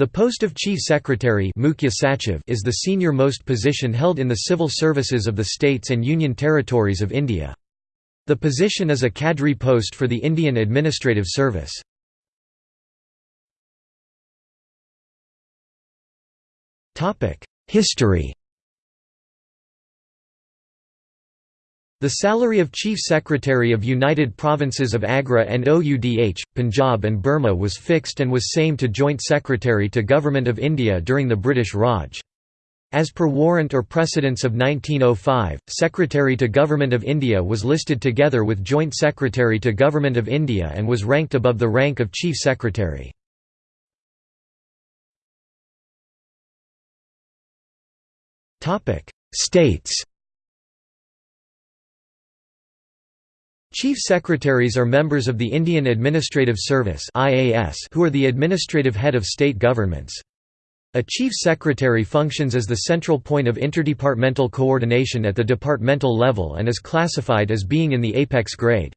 The post of Chief Secretary is the senior-most position held in the civil services of the states and union territories of India. The position is a cadre post for the Indian Administrative Service. History The salary of Chief Secretary of United Provinces of Agra and OUDH, Punjab and Burma was fixed and was same to Joint Secretary to Government of India during the British Raj. As per warrant or precedence of 1905, Secretary to Government of India was listed together with Joint Secretary to Government of India and was ranked above the rank of Chief Secretary. States Chief Secretaries are members of the Indian Administrative Service who are the administrative head of state governments. A Chief Secretary functions as the central point of interdepartmental coordination at the departmental level and is classified as being in the apex grade.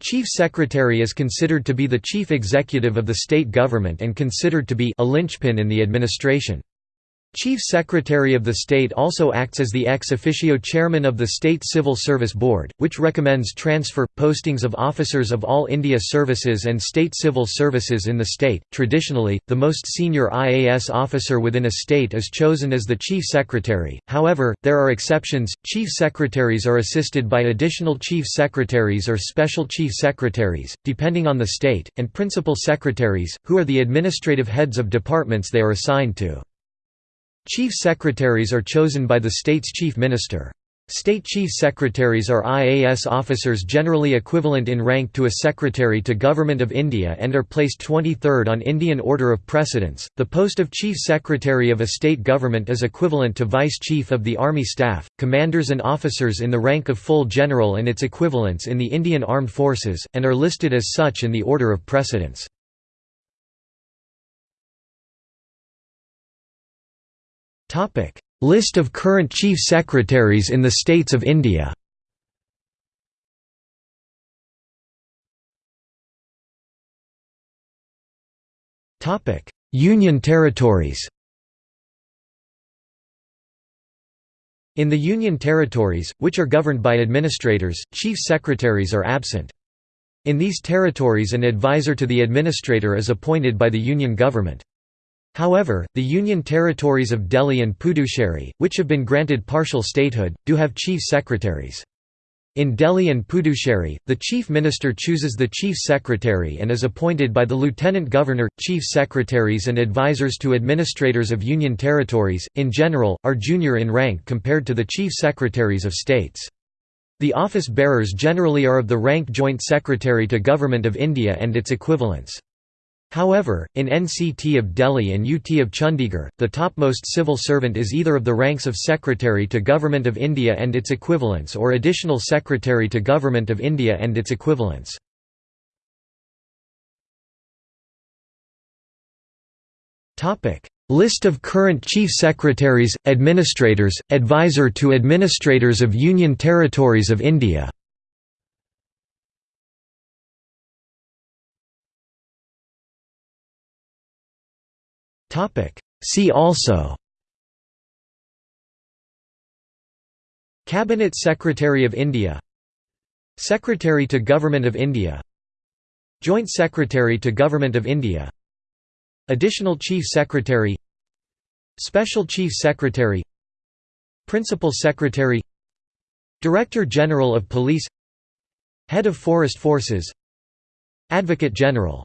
Chief Secretary is considered to be the chief executive of the state government and considered to be a linchpin in the administration. Chief Secretary of the State also acts as the ex officio chairman of the State Civil Service Board, which recommends transfer postings of officers of all India services and state civil services in the state. Traditionally, the most senior IAS officer within a state is chosen as the Chief Secretary. However, there are exceptions. Chief Secretaries are assisted by additional Chief Secretaries or Special Chief Secretaries, depending on the state, and Principal Secretaries, who are the administrative heads of departments they are assigned to. Chief Secretaries are chosen by the state's chief minister. State Chief Secretaries are IAS officers generally equivalent in rank to a Secretary to Government of India and are placed 23rd on Indian order of precedence. The post of Chief Secretary of a state government is equivalent to Vice Chief of the Army Staff, commanders and officers in the rank of full general and its equivalents in the Indian Armed Forces, and are listed as such in the order of precedence. List of current Chief Secretaries in the States of India Union territories In the Union territories, which are governed by administrators, chief secretaries are absent. In these territories an advisor to the administrator is appointed by the Union government. However, the Union territories of Delhi and Puducherry, which have been granted partial statehood, do have chief secretaries. In Delhi and Puducherry, the chief minister chooses the chief secretary and is appointed by the lieutenant governor. Chief secretaries and advisors to administrators of union territories, in general, are junior in rank compared to the chief secretaries of states. The office bearers generally are of the rank Joint Secretary to Government of India and its equivalents. However, in NCT of Delhi and UT of Chandigarh, the topmost civil servant is either of the ranks of Secretary to Government of India and its equivalents or Additional Secretary to Government of India and its equivalents. List of current Chief Secretaries, Administrators, Advisor to Administrators of Union Territories of India See also Cabinet Secretary of India Secretary to Government of India Joint Secretary to Government of India Additional Chief Secretary Special Chief Secretary Principal Secretary Director General of Police Head of Forest Forces Advocate General